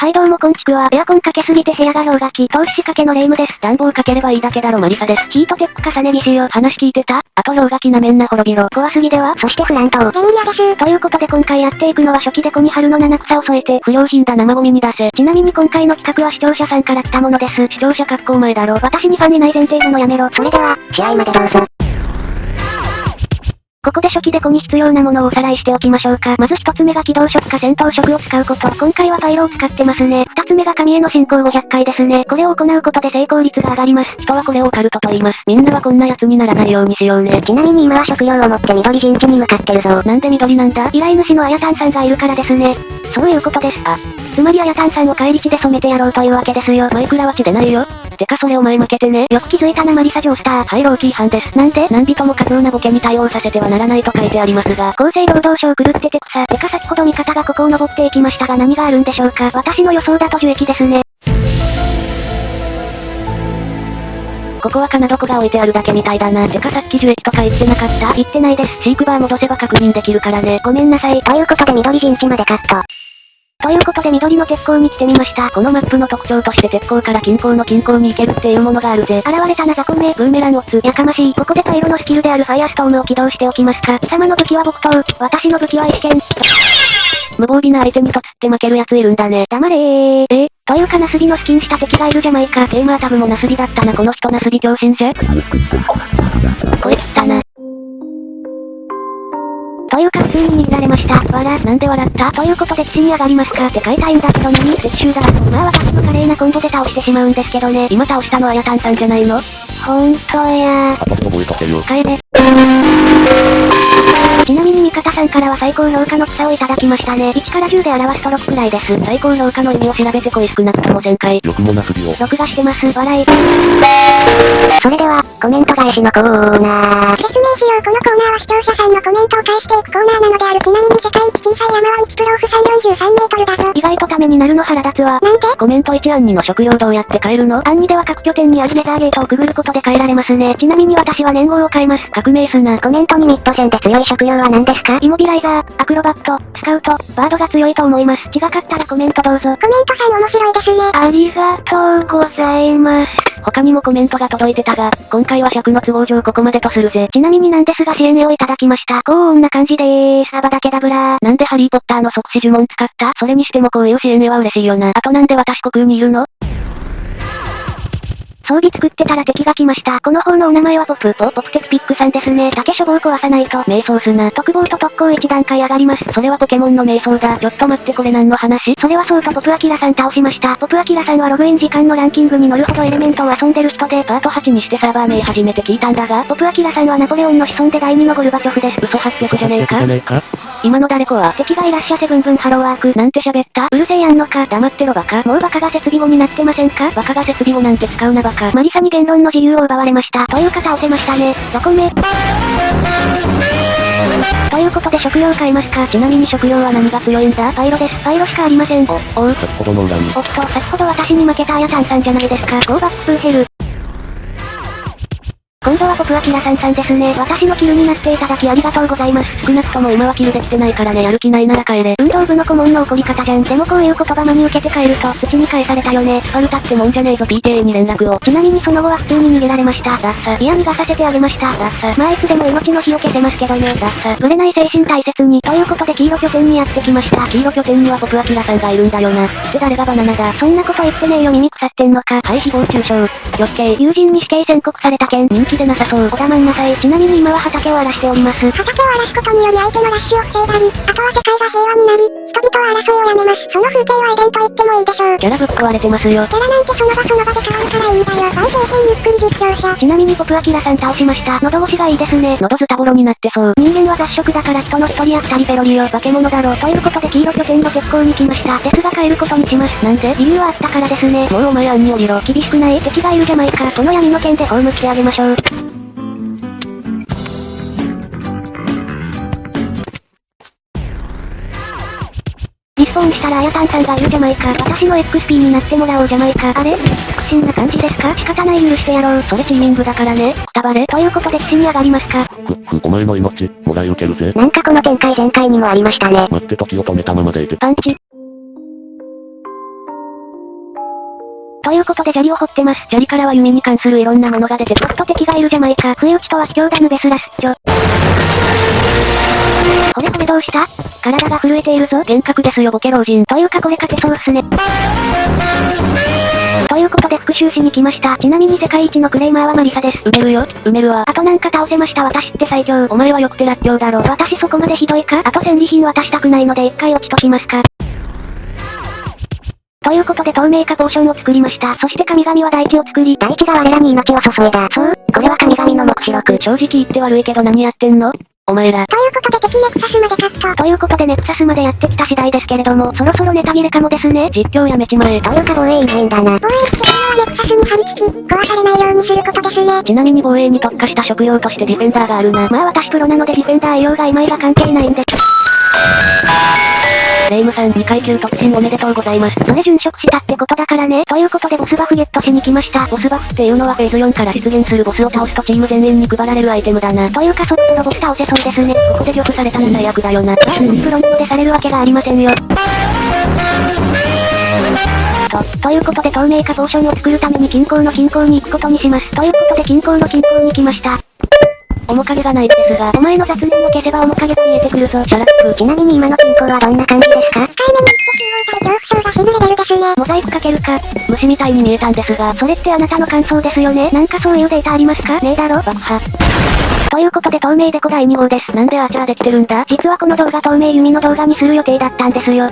はいどうもこんちくわ。エアコンかけすぎて部屋が氷河期。投資仕掛けのレイムです。暖房かければいいだけだろマリサです。ヒートテック重ね着しよう。話聞いてた？あと氷河期なめんな滅びろ。怖すぎではそしてフラント。エミリアです。ということで今回やっていくのは初期でコニハルの七草を添えて、不良品だ生ゴミに出せ。ちなみに今回の企画は視聴者さんから来たものです。視聴者格好前だろ。私にファンにない前提でのやめろ。それでは、試合までどうぞ。ここで初期デコに必要なものをおさらいしておきましょうか。まず一つ目が起動色か戦闘色を使うこと。今回はパイロを使ってますね。二つ目が神への進行500回ですね。これを行うことで成功率が上がります。人はこれをオカルトと言います。みんなはこんな奴にならないようにしようね。ちなみに今は食料を持って緑陣地に向かってるぞ。なんで緑なんだ？依頼主のあやたんさんがいるからですね。そういうことです。あ、つまりあやたんさんを帰り地で染めてやろうというわけですよ。マイクラは血でないよ。てかそれお前負けてね。よく気づいたなマリサジョースター。はい、ローキー犯です。なんで何人も過剰なボケに対応させてはならないと書いてありますが。厚生労働省狂ってて草。てか先ほど味方がここを登っていきましたが何があるんでしょうか。私の予想だと樹液ですね。ここは金床が置いてあるだけみたいだな。てかさっき樹液とか言ってなかった言ってないです。飼育バー戻せば確認できるからね。ごめんなさい。ということで緑陣地までカット。ということで緑の鉄鋼に来てみました。このマップの特徴として鉄鋼から近郊の近郊に行けるっていうものがあるぜ。現れたなザコメ。ブーメランオツ。やかましい。ここでパイロのスキルであるファイアストームを起動しておきますか。貴様の武器は木刀。私の武器は石剣。無防備な相手にとつって負ける奴いるんだね。黙れー。え、というかナスビのスキンした敵がいるじゃないか。テーマータブもナスビだったなこの人ナスビ強心者声切ったな。というか普通に逃げられました。わら、なんで笑った？ということで基地に上がりますか？って書いたいんだけど何撤収だ。まあ私の華麗なコンボで倒してしまうんですけどね。今倒したのあやたんさんじゃないの？ほんとや覚えとけよ。帰れ。ちなみに味方さんからは最高評価の草をいただきましたね。1から10で表すと6くらいです。最高評価の意味を調べてこい少なくとも1000回。よくもなすびを。録画してます。笑い。それでは、コメント返しのコーナー。説明しようこのコーナーは視聴者さんのコメントを返していくコーナーなのである。ちなみに世界一小さい山は1プロオフ343メートルだぞ。意外とためになるの腹立つわ。なんでコメント1案2の食料どうやって帰るの？案2では各拠点にあるネザーゲートをくぐることで帰られますね。ちなみに私は年号を変えます。革命すな。コメントにミッド戦で強い食料は何ですか？イモビライザー、アクロバット、スカウト、バードが強いと思います。違かったらコメントどうぞ。コメントさん面白いですね。ありがとうございます。他にもコメントが届いてたが、今回は尺の都合上ここまでとするぜ。ちなみになんですが CN をいただきました。こんな感じでーす。アバダケダブラー。なんでハリーポッターの即死呪文使った？それにしてもこういう CN は嬉しいよな。あとなんで私虚空にいるの？装備作ってたら敵が来ました。この方のお名前はポプ。ポポプテクピックさんですね。竹書房壊さないと。瞑想すな。特防と特攻1段階上がります。それはポケモンの瞑想だ。ちょっと待ってこれ何の話？それはそうとポプアキラさん倒しました。ポプアキラさんはログイン時間のランキングに乗るほどエレメントを遊んでる人で、パート8にしてサーバー名初めて聞いたんだが、ポプアキラさんはナポレオンの子孫で第2のゴルバチョフです。嘘800じゃねえか？じゃねえか？今の誰子は敵がいらっしゃせブンブンハローワーク。なんて喋った？うるせえやんのか？黙ってろバカ。もうバカが設備語になってませんか？バカが設備語なんて使うなバカ。マリサに言論の自由を奪われました。というか倒せましたね。どこめということで食料買いますかちなみに食料は何が強いんだパイロです。パイロしかありません。お、おう。先ほどの。おっと、先ほど私に負けたあやたんさんじゃないですか。ゴーバックプーヘル。今度はポプアキラさんさんですね。私のキルになっていただきありがとうございます。少なくとも今はキルできてないからねやる気ないなら帰れ。運動部の顧問の怒り方じゃん。でもこういう言葉真に受けて帰ると、土に返されたよね。スパルタってもんじゃねえぞ PTA に連絡を。ちなみにその後は普通に逃げられました。ダッサ。いや逃がさせてあげました。ダッサ。まあいつでも命の火を消せますけどね。ダッサ。ぶれない精神大切に。ということで黄色拠点にやってきました。黄色拠点にはポプアキラさんがいるんだよな。って誰がバナナだ。そんなこと言ってねえよ耳腐ってんのか。はい誹謗中傷。余計。友人に死刑宣告された件。人気でなさそう。お黙んなさい。ちなみに今は畑を荒らしております。畑を荒らすことにより相手のラッシュを防いだり、あとは世界が平和になり、人々は争いをやめます。その風景はエデンと言ってもいいでしょう。キャラぶっ壊れてますよ。キャラなんてその場その場で変わるからちなみにポプアキラさん倒しました。喉越しがいいですね。喉ズタボロになってそう。人間は雑食だから人の一人や二人ペロリよ。化け物だろう。ということで黄色拠点の鉄鋼に来ました。ですが帰ることにします。なんで？理由はあったからですね。もうお前案に降りろ。厳しくない敵がいるじゃないか。この闇の剣で葬ってあげましょう。たらあやたんさんがいるじゃないか。私の XP になってもらおうじゃないか。あれ？不審な感じですか？仕方ない許してやろう。それチーミングだからね。くたばれ。ということで岸に上がりますか？ふ、ふ、お前の命、もらい受けるぜ。なんかこの展開前回にもありましたね。待って時を止めたままでいて。パンチ。ということで砂利を掘ってます。砂利からは弓に関するいろんなものが出てちょっと敵がいるじゃないか。不意打ちとは卑怯だヌベスラスッチョ。これこれどうした？体が震えているぞ。幻覚ですよボケ老人。というかこれ勝てそうっすね。ということで復讐しに来ました。ちなみに世界一のクレイマーはマリサです。埋めるよ、埋めるわ。あとなんか倒せました私って最強。お前はよくてらっきょうだろ。私そこまでひどいか？あと戦利品渡したくないので一回落ちときますか？ということで透明化ポーションを作りました。そして神々は大地を作り、大地が我らに命を注いだ。そう、これは神々の目視録。正直言って悪いけど何やってんの？お前ら。ということで敵ネクサスまでカット。ということでネクサスまでやってきた次第ですけれども、そろそろネタ切れかもですね。実況やめちまえ。というか防衛員変だな。防衛っていうのはネクサスに張り付き、壊されないようにすることですね。ちなみに防衛に特化した職業としてディフェンダーがあるな。まあ私プロなのでディフェンダー栄養が今いが関係ないんで。レイムさん2階級特進おめでとうございます。それ殉職したってことだからね。ということでボスバフゲットしに来ました。ボスバフっていうのはフェーズ4から出現するボスを倒すとチーム全員に配られるアイテムだな。というかそっちのボス倒せそうですね。ここで玉されたら最悪だよな。プロなのでされるわけがありませんよ。と、ということで透明化ポーションを作るために金鉱の金鉱に行くことにします。ということで金鉱の金鉱に来ました。面影がないですが、お前の雑念を消せば面影が見えてくるぞ。 Shut up。ちなみに今の金庫はどんな感じですか？控えめに言って集合体恐怖症が死ぬレベルですね。モザイクかけるか。虫みたいに見えたんですが、それってあなたの感想ですよね？なんかそういうデータありますか？ねえだろ爆破。ということで透明デコ第2号です。なんでアーチャーできてるんだ実はこの動画透明弓の動画にする予定だったんですよ。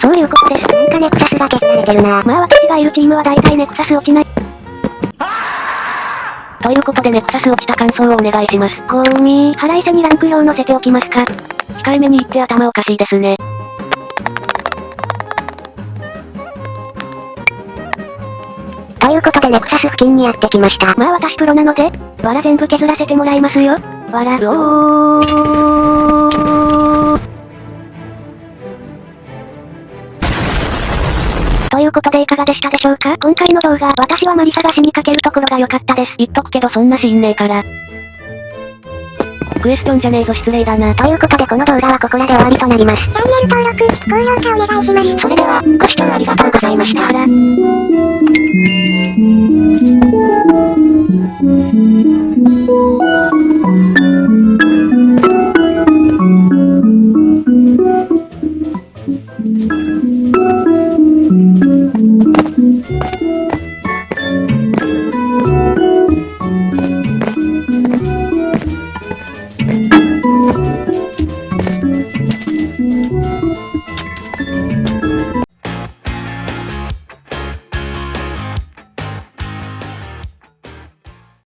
そういうことです。なんかネクサスが消されてるな。まあ私がいるチームは大体ネクサス落ちない。ということでネクサス落ちた感想をお願いします。ほーみー、腹いせにランク表載せておきますか。控えめに言って頭おかしいですね。ということでネクサス付近にやってきました。まあ私プロなので、わら全部削らせてもらいますよ。わら、おー。ということでいかがでしたでしょうか？今回の動画、私はマリサが死にかけるところが良かったです。言っとくけどそんなシーンねえから。クエスチョンじゃねえぞ失礼だな。ということでこの動画はここらで終わりとなります。チャンネル登録、高評価お願いします。それでは、ご視聴ありがとうございました。